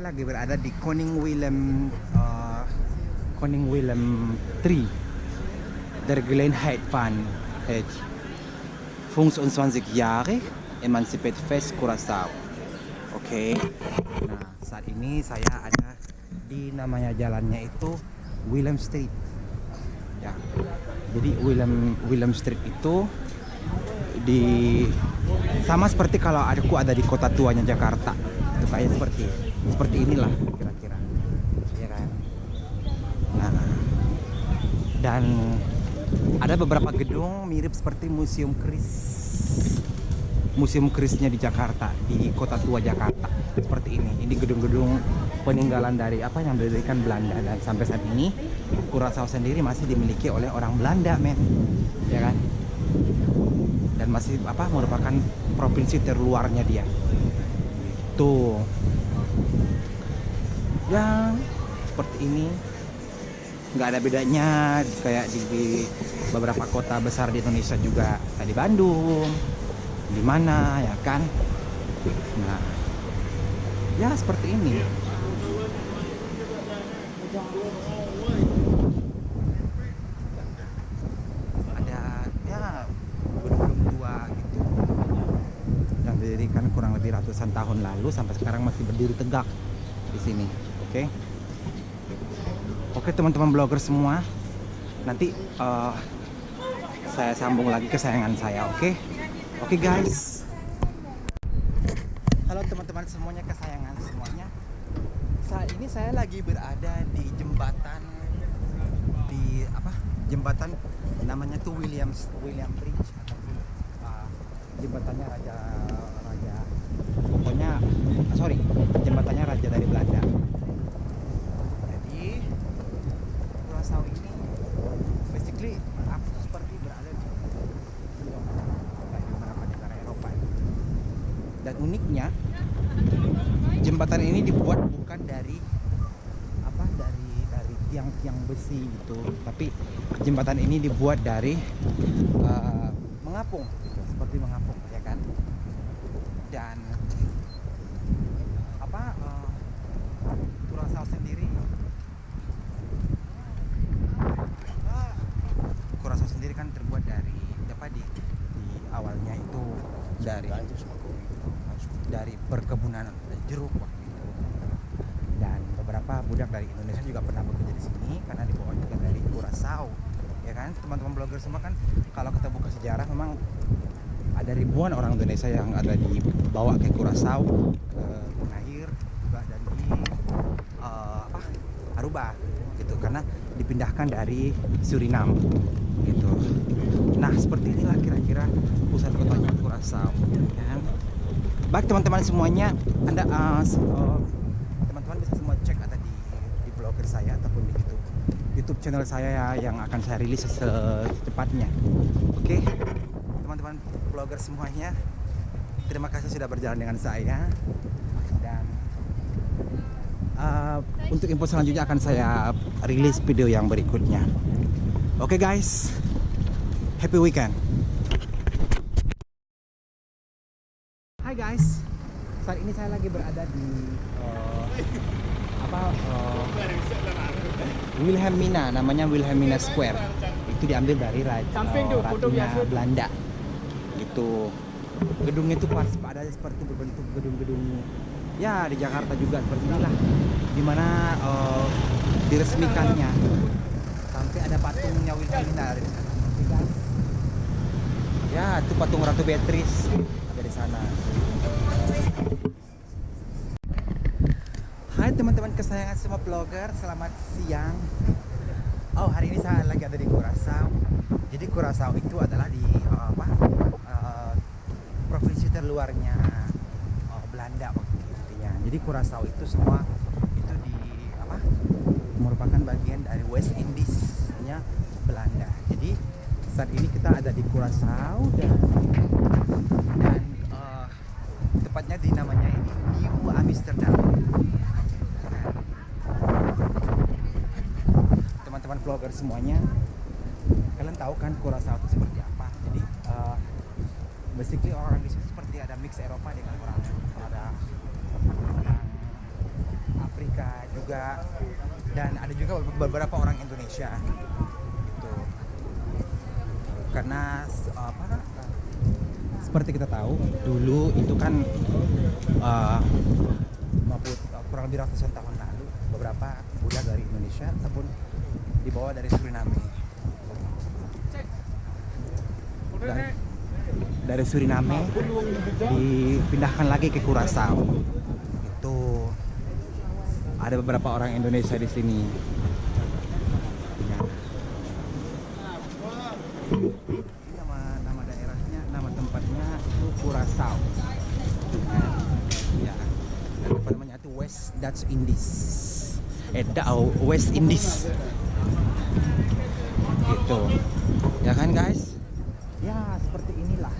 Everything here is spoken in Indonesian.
lagi berada di Koning Willem uh, Koning Willem 3 der Gelegenheit van het jarig Emancipate Fest Curaçao. Oke. Nah, saat ini saya ada di namanya jalannya itu Willem Street. Ya. Jadi Willem Willem Street itu di sama seperti kalau aku ada di kota tuanya Jakarta itu kayak seperti seperti inilah kira-kira. Ya kan? Nah dan ada beberapa gedung mirip seperti museum Kris. Museum Krisnya di Jakarta di kota tua Jakarta. Seperti ini. Ini gedung-gedung peninggalan dari apa yang didirikan Belanda. Dan sampai saat ini Curaçao sendiri masih dimiliki oleh orang Belanda men. Ya kan? Dan masih apa merupakan provinsi terluarnya dia. Itu ya seperti ini. Nggak ada bedanya kayak di, di beberapa kota besar di Indonesia juga kayak di Bandung di mana ya kan? Nah ya seperti ini. Ratusan tahun lalu sampai sekarang masih berdiri tegak di sini. Oke. Okay? Oke okay, teman-teman blogger semua, nanti uh, saya sambung lagi kesayangan saya. Oke. Okay? Oke okay, guys. Halo teman-teman semuanya kesayangan semuanya. Saat ini saya lagi berada di jembatan di apa? Jembatan namanya tuh Williams William Bridge uh, jembatannya Raja pokoknya sorry jembatannya raja dari Belanda jadi Curaçao ini basically aku seperti berada di kayak di beberapa negara Eropa dan uniknya jembatan ini dibuat bukan dari apa dari dari tiang-tiang besi gitu. Tapi jembatan ini dibuat dari uh, mengapung gitu, seperti mengapung ya kan? Dan dari dari perkebunan jeruk waktu itu. Dan beberapa budak dari Indonesia juga pernah bekerja di sini karena dibawa juga dari Curaçao ya kan? Teman-teman blogger semua kan kalau kita buka sejarah memang ada ribuan orang Indonesia yang ada dibawa ke Curaçao ke Bonaire juga dan di uh, Aruba gitu. Karena dipindahkan dari Suriname gitu. Nah seperti inilah kira-kira pusat kotanya Curaçao ya. Baik teman-teman semuanya anda uh, teman-teman uh, bisa semua cek ada di di blogger saya ataupun di YouTube. YouTube channel saya ya, yang akan saya rilis secepatnya. Oke okay? teman-teman blogger semuanya terima kasih sudah berjalan dengan saya. Dan uh, untuk info selanjutnya akan saya rilis video yang berikutnya. Oke okay guys happy weekend saat ini saya lagi berada di uh, apa uh, Wilhelmina namanya Wilhelmina Square. Itu diambil dari raja uh, ratunya Belanda. Gitu. Gedungnya itu pas ada seperti berbentuk gedung-gedung ya di Jakarta juga seperti inilah. Di mana uh, diresmikannya. Sampai ada patungnya Wilhelmina di sana. Ya, itu patung Ratu Beatrice ada di sana. Kesayangan semua blogger, selamat siang. Oh, hari ini saya lagi ada di Curaçao. Jadi Curaçao itu adalah di uh, apa? Uh, provinsi terluarnya uh, Belanda waktu intinya. Jadi Curaçao itu semua itu di apa? merupakan bagian dari West Indies-nya Belanda. Jadi saat ini kita ada di Curaçao dan dan tepatnya di namanya ini New Amsterdam teman-teman vlogger semuanya kalian tahu kan Curaçao itu seperti apa. Jadi uh, basically orang di sini seperti ada mix Eropa dengan orang ada orang Afrika juga dan ada juga beberapa orang Indonesia gitu. Karena apa seperti kita tahu dulu itu kan uh, kurang lebih ratusan tahun lalu beberapa budak dari Indonesia ataupun dibawa dari Suriname. Dari, dari Suriname dipindahkan lagi ke Kurasau itu ada beberapa orang Indonesia di sini. Nama daerahnya nama tempatnya itu ya namanya itu West Dutch Indies da- oh, West Indies. Gitu. Ya kan guys? Ya seperti inilah